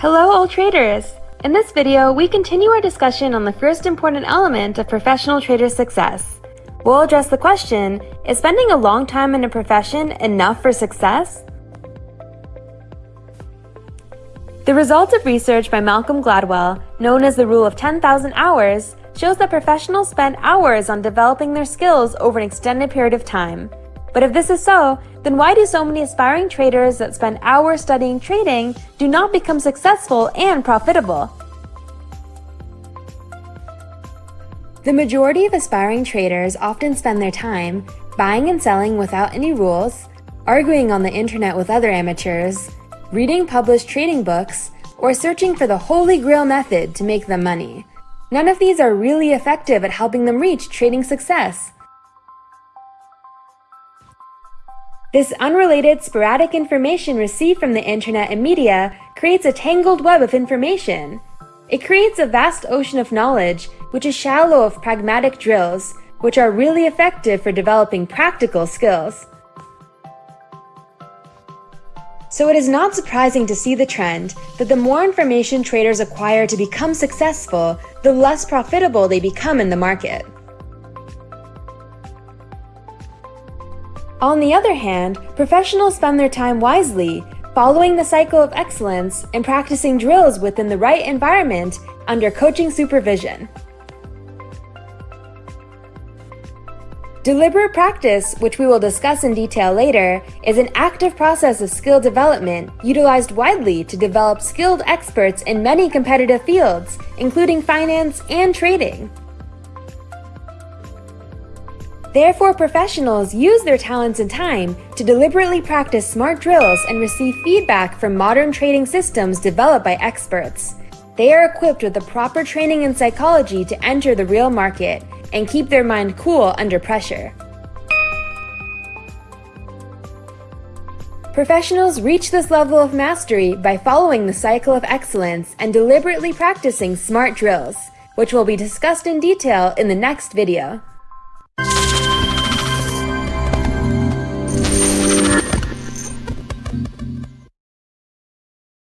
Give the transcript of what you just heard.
Hello all traders! In this video, we continue our discussion on the first important element of professional trader success. We'll address the question, is spending a long time in a profession enough for success? The results of research by Malcolm Gladwell, known as the Rule of 10,000 Hours, shows that professionals spend hours on developing their skills over an extended period of time. But if this is so, then why do so many aspiring traders that spend hours studying trading do not become successful and profitable? The majority of aspiring traders often spend their time buying and selling without any rules, arguing on the internet with other amateurs, reading published trading books, or searching for the holy grail method to make them money. None of these are really effective at helping them reach trading success. This unrelated, sporadic information received from the internet and media creates a tangled web of information. It creates a vast ocean of knowledge, which is shallow of pragmatic drills, which are really effective for developing practical skills. So it is not surprising to see the trend that the more information traders acquire to become successful, the less profitable they become in the market. On the other hand, professionals spend their time wisely, following the cycle of excellence and practicing drills within the right environment under coaching supervision. Deliberate practice, which we will discuss in detail later, is an active process of skill development utilized widely to develop skilled experts in many competitive fields, including finance and trading. Therefore, professionals use their talents and time to deliberately practice smart drills and receive feedback from modern trading systems developed by experts. They are equipped with the proper training in psychology to enter the real market and keep their mind cool under pressure. Professionals reach this level of mastery by following the cycle of excellence and deliberately practicing smart drills, which will be discussed in detail in the next video.